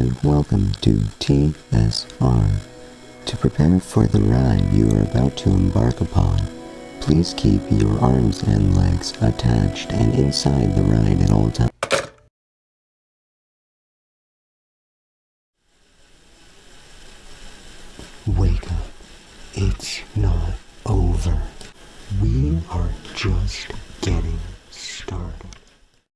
and welcome to TSR. To prepare for the ride you are about to embark upon, please keep your arms and legs attached and inside the ride at all times. Wake up. It's not over. We are just getting.